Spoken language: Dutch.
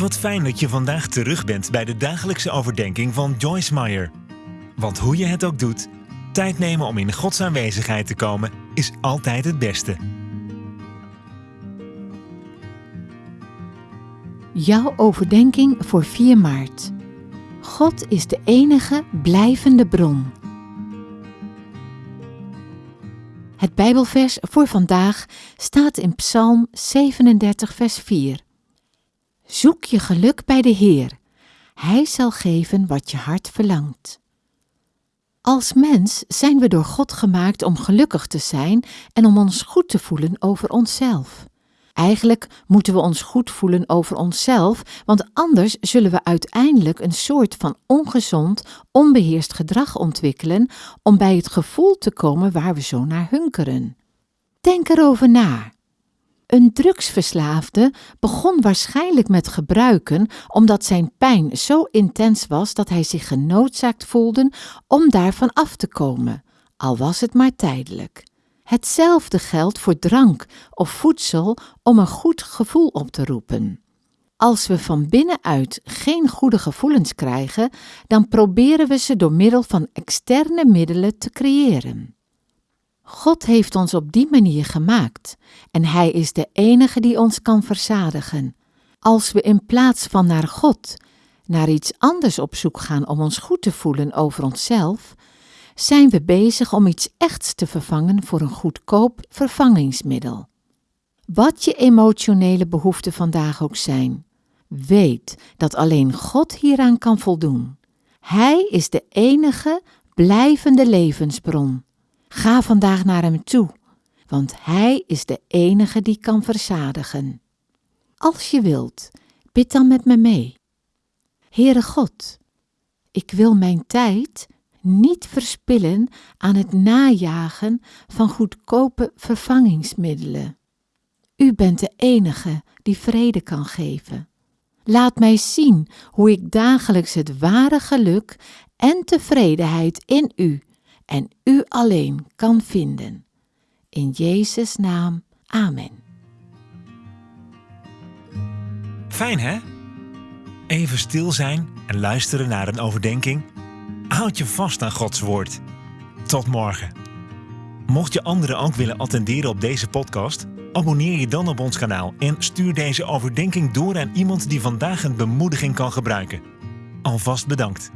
Wat fijn dat je vandaag terug bent bij de dagelijkse overdenking van Joyce Meyer. Want hoe je het ook doet, tijd nemen om in Gods aanwezigheid te komen is altijd het beste. Jouw overdenking voor 4 maart. God is de enige blijvende bron. Het Bijbelvers voor vandaag staat in Psalm 37, vers 4. Zoek je geluk bij de Heer. Hij zal geven wat je hart verlangt. Als mens zijn we door God gemaakt om gelukkig te zijn en om ons goed te voelen over onszelf. Eigenlijk moeten we ons goed voelen over onszelf, want anders zullen we uiteindelijk een soort van ongezond, onbeheerst gedrag ontwikkelen om bij het gevoel te komen waar we zo naar hunkeren. Denk erover na. Een drugsverslaafde begon waarschijnlijk met gebruiken omdat zijn pijn zo intens was dat hij zich genoodzaakt voelde om daarvan af te komen, al was het maar tijdelijk. Hetzelfde geldt voor drank of voedsel om een goed gevoel op te roepen. Als we van binnenuit geen goede gevoelens krijgen, dan proberen we ze door middel van externe middelen te creëren. God heeft ons op die manier gemaakt en Hij is de enige die ons kan verzadigen. Als we in plaats van naar God, naar iets anders op zoek gaan om ons goed te voelen over onszelf, zijn we bezig om iets echts te vervangen voor een goedkoop vervangingsmiddel. Wat je emotionele behoeften vandaag ook zijn, weet dat alleen God hieraan kan voldoen. Hij is de enige blijvende levensbron. Ga vandaag naar Hem toe, want Hij is de enige die kan verzadigen. Als je wilt, bid dan met me mee. Heere God, ik wil mijn tijd niet verspillen aan het najagen van goedkope vervangingsmiddelen. U bent de enige die vrede kan geven. Laat mij zien hoe ik dagelijks het ware geluk en tevredenheid in U en U alleen kan vinden. In Jezus' naam, Amen. Fijn hè? Even stil zijn en luisteren naar een overdenking Houd je vast aan Gods woord. Tot morgen. Mocht je anderen ook willen attenderen op deze podcast, abonneer je dan op ons kanaal en stuur deze overdenking door aan iemand die vandaag een bemoediging kan gebruiken. Alvast bedankt.